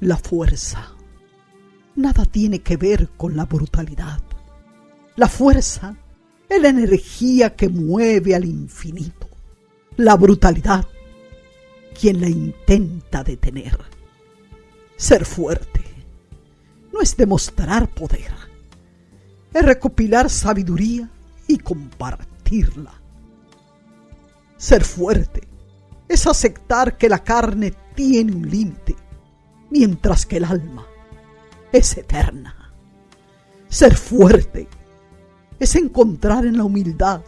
La fuerza nada tiene que ver con la brutalidad. La fuerza es la energía que mueve al infinito. La brutalidad, quien la intenta detener. Ser fuerte no es demostrar poder, es recopilar sabiduría y compartirla. Ser fuerte es aceptar que la carne tiene un límite, mientras que el alma es eterna. Ser fuerte es encontrar en la humildad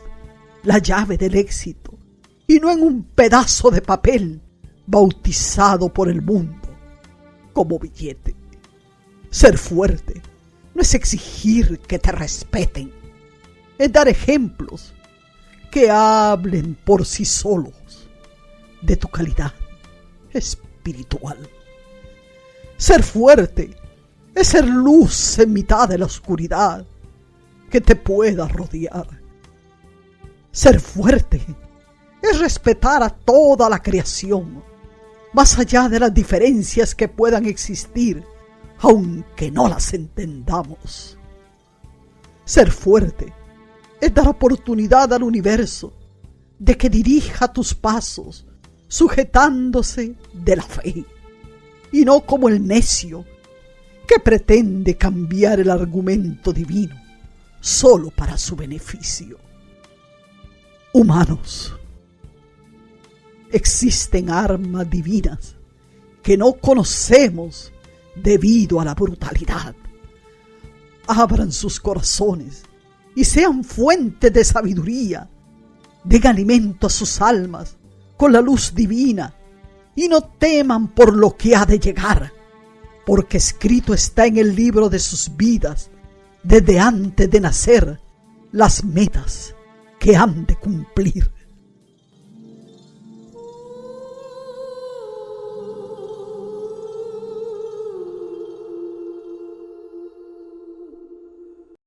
la llave del éxito y no en un pedazo de papel bautizado por el mundo como billete. Ser fuerte no es exigir que te respeten, es dar ejemplos que hablen por sí solos de tu calidad espiritual. Ser fuerte es ser luz en mitad de la oscuridad que te pueda rodear. Ser fuerte es respetar a toda la creación, más allá de las diferencias que puedan existir, aunque no las entendamos. Ser fuerte es dar oportunidad al universo de que dirija tus pasos, sujetándose de la fe, y no como el necio que pretende cambiar el argumento divino solo para su beneficio. Humanos, existen armas divinas que no conocemos debido a la brutalidad. Abran sus corazones y sean fuente de sabiduría. Den alimento a sus almas con la luz divina y no teman por lo que ha de llegar, porque escrito está en el libro de sus vidas desde antes de nacer las metas que han de cumplir.